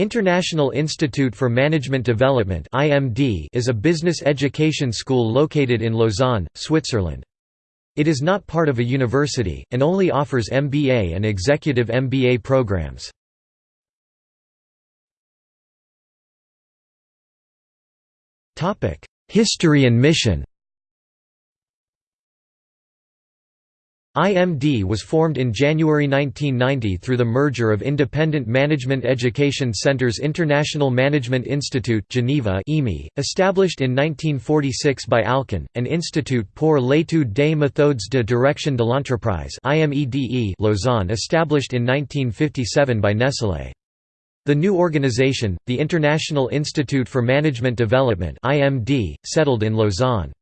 International Institute for Management Development is a business education school located in Lausanne, Switzerland. It is not part of a university, and only offers MBA and executive MBA programs. History and mission IMD was formed in January 1990 through the merger of Independent Management Education Centers International Management Institute Geneva established in 1946 by Alcan, and Institut pour l'étude des méthodes de direction de l'entreprise Lausanne established in 1957 by Nestlé. The new organization, the International Institute for Management Development settled in Lausanne.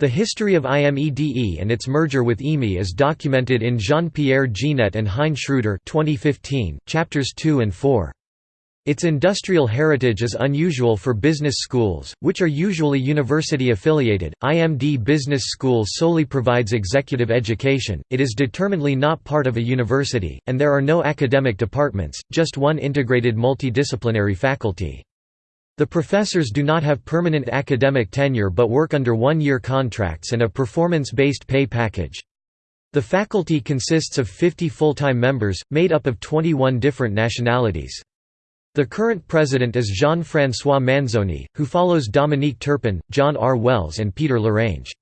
The history of IMEDE and its merger with IMI is documented in Jean-Pierre Jeannet and Hein Schreuder 2015, chapters 2 and 4. Its industrial heritage is unusual for business schools, which are usually university affiliated. IMD Business School solely provides executive education, it is determinedly not part of a university, and there are no academic departments, just one integrated multidisciplinary faculty. The professors do not have permanent academic tenure but work under one-year contracts and a performance-based pay package. The faculty consists of 50 full-time members, made up of 21 different nationalities. The current president is Jean-François Manzoni, who follows Dominique Turpin, John R. Wells and Peter Lorange.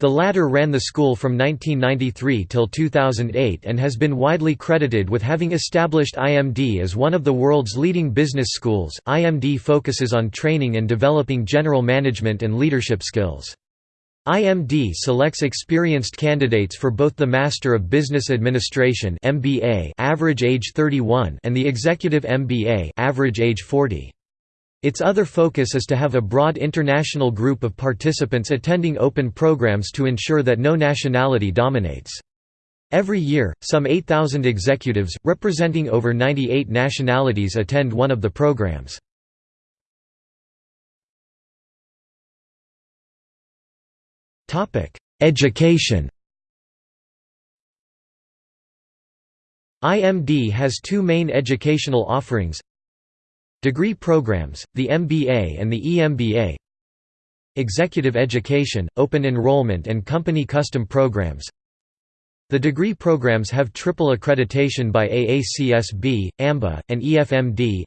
The latter ran the school from 1993 till 2008 and has been widely credited with having established IMD as one of the world's leading business schools. IMD focuses on training and developing general management and leadership skills. IMD selects experienced candidates for both the Master of Business Administration (MBA) average age 31 and the Executive MBA average age 40. Its other focus is to have a broad international group of participants attending open programs to ensure that no nationality dominates. Every year, some 8,000 executives, representing over 98 nationalities attend one of the programs. Education IMD has two main educational offerings Degree programs, the MBA and the EMBA Executive education, open enrollment and company custom programs. The degree programs have triple accreditation by AACSB, AMBA, and EFMD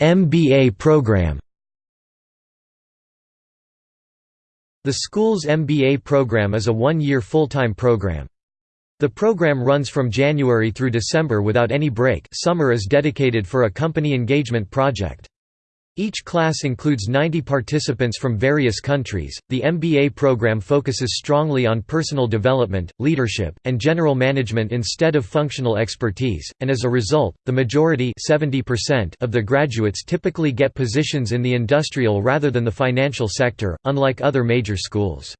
MBA program. The school's MBA program is a one-year full-time program. The program runs from January through December without any break summer is dedicated for a company engagement project. Each class includes 90 participants from various countries. The MBA program focuses strongly on personal development, leadership, and general management instead of functional expertise, and as a result, the majority 70% of the graduates typically get positions in the industrial rather than the financial sector, unlike other major schools.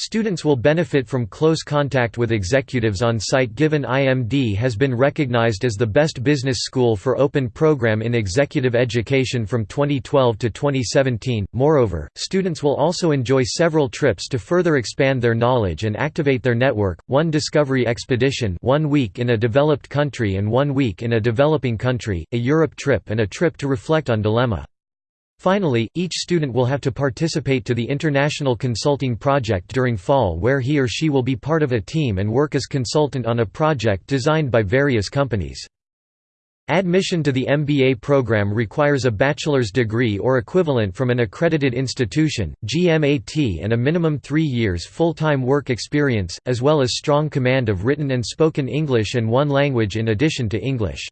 Students will benefit from close contact with executives on site given IMD has been recognized as the best business school for open program in executive education from 2012 to 2017. Moreover, students will also enjoy several trips to further expand their knowledge and activate their network, one discovery expedition one week in a developed country and one week in a developing country, a Europe trip and a trip to reflect on dilemma. Finally, each student will have to participate to the International Consulting Project during fall where he or she will be part of a team and work as consultant on a project designed by various companies. Admission to the MBA program requires a bachelor's degree or equivalent from an accredited institution, GMAT and a minimum three years full-time work experience, as well as strong command of written and spoken English and one language in addition to English.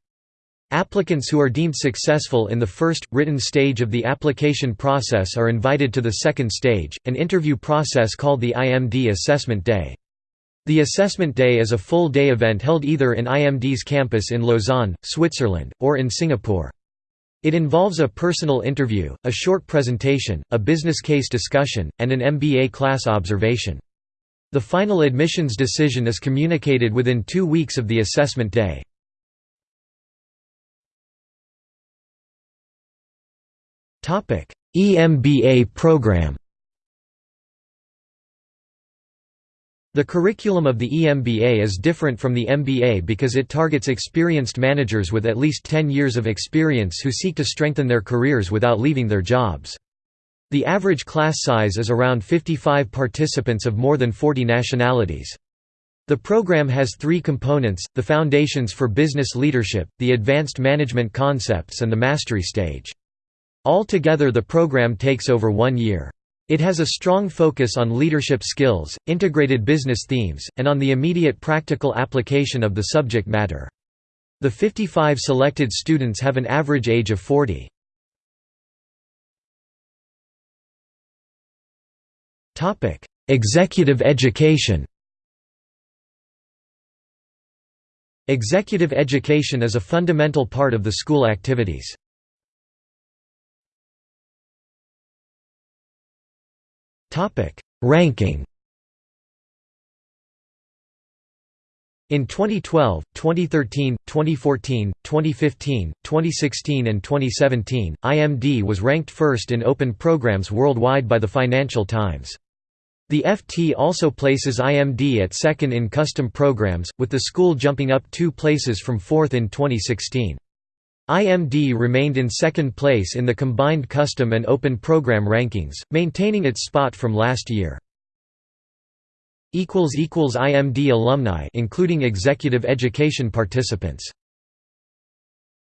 Applicants who are deemed successful in the first, written stage of the application process are invited to the second stage, an interview process called the IMD Assessment Day. The Assessment Day is a full-day event held either in IMD's campus in Lausanne, Switzerland, or in Singapore. It involves a personal interview, a short presentation, a business case discussion, and an MBA class observation. The final admissions decision is communicated within two weeks of the assessment day. EMBA program The curriculum of the EMBA is different from the MBA because it targets experienced managers with at least 10 years of experience who seek to strengthen their careers without leaving their jobs. The average class size is around 55 participants of more than 40 nationalities. The program has three components, the Foundations for Business Leadership, the Advanced Management Concepts and the Mastery Stage. Altogether the program takes over one year. It has a strong focus on leadership skills, integrated business themes, and on the immediate practical application of the subject matter. The 55 selected students have an average age of 40. Executive education Executive education is a fundamental part of the school activities. Ranking In 2012, 2013, 2014, 2015, 2016 and 2017, IMD was ranked first in open programs worldwide by the Financial Times. The FT also places IMD at second in custom programs, with the school jumping up two places from fourth in 2016. IMD remained in second place in the combined custom and open program rankings, maintaining its spot from last year. IMD alumni including executive education participants